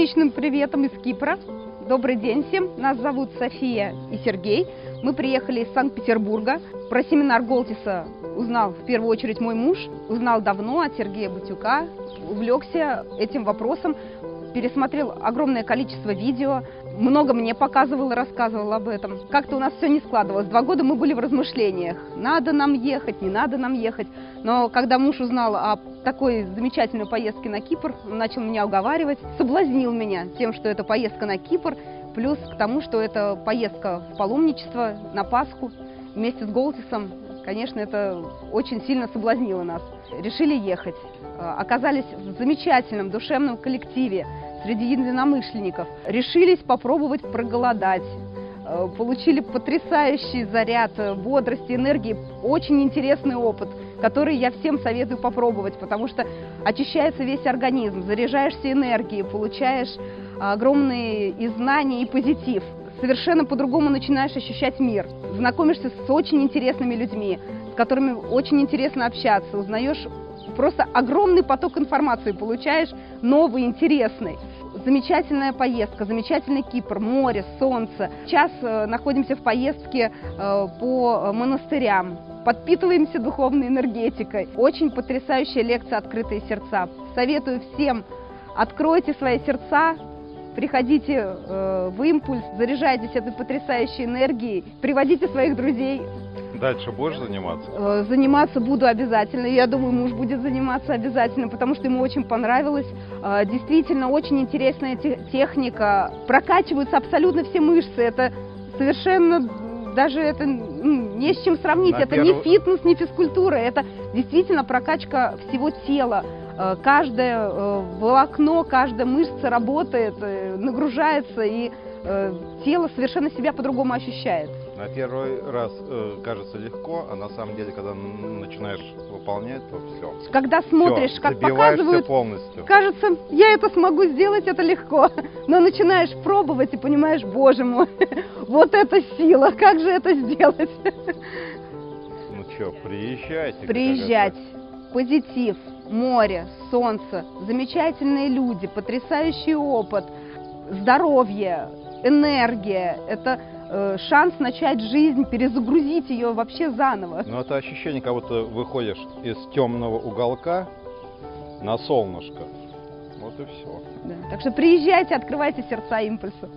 солнечным приветом из Кипра. Добрый день всем. Нас зовут София и Сергей. Мы приехали из Санкт-Петербурга. Про семинар Голтиса узнал в первую очередь мой муж. Узнал давно от Сергея Батюка. Увлекся этим вопросом. Пересмотрел огромное количество видео. Много мне показывал и рассказывал об этом. Как-то у нас все не складывалось. Два года мы были в размышлениях. Надо нам ехать, не надо нам ехать. Но когда муж узнал о такой замечательной поездке на Кипр, он начал меня уговаривать, соблазнил меня тем, что это поездка на Кипр, плюс к тому, что это поездка в паломничество на Пасху вместе с Голтисом. Конечно, это очень сильно соблазнило нас. Решили ехать. Оказались в замечательном душевном коллективе среди единомышленников. Решились попробовать проголодать. Получили потрясающий заряд бодрости, энергии. Очень интересный опыт – который я всем советую попробовать, потому что очищается весь организм, заряжаешься энергией, получаешь огромные и знания, и позитив. Совершенно по-другому начинаешь ощущать мир. Знакомишься с очень интересными людьми, с которыми очень интересно общаться, узнаешь просто огромный поток информации, получаешь новый, интересный. Замечательная поездка, замечательный Кипр, море, солнце. Сейчас э, находимся в поездке э, по монастырям, подпитываемся духовной энергетикой. Очень потрясающая лекция «Открытые сердца». Советую всем, откройте свои сердца, приходите э, в импульс, заряжайтесь этой потрясающей энергией, приводите своих друзей. Дальше будешь заниматься? Э, заниматься буду обязательно. Я думаю, муж будет заниматься обязательно, потому что ему очень понравилось. Э, действительно, очень интересная техника. Прокачиваются абсолютно все мышцы. Это совершенно даже это не с чем сравнить. На это первый... не фитнес, не физкультура. Это действительно прокачка всего тела. Э, каждое э, волокно, каждая мышца работает, э, нагружается, и тело совершенно себя по-другому ощущает. На первый раз э, кажется легко, а на самом деле, когда начинаешь выполнять, то все. Когда смотришь, все, как показывают, полностью. кажется, я это смогу сделать, это легко. Но начинаешь пробовать и понимаешь, боже мой, вот это сила, как же это сделать? Ну что, приезжайте. Приезжать. Позитив, море, солнце, замечательные люди, потрясающий опыт, здоровье, энергия. Это Э, шанс начать жизнь, перезагрузить ее вообще заново. Ну это ощущение, как будто выходишь из темного уголка на солнышко. Вот и все. Да. Так что приезжайте, открывайте сердца импульса.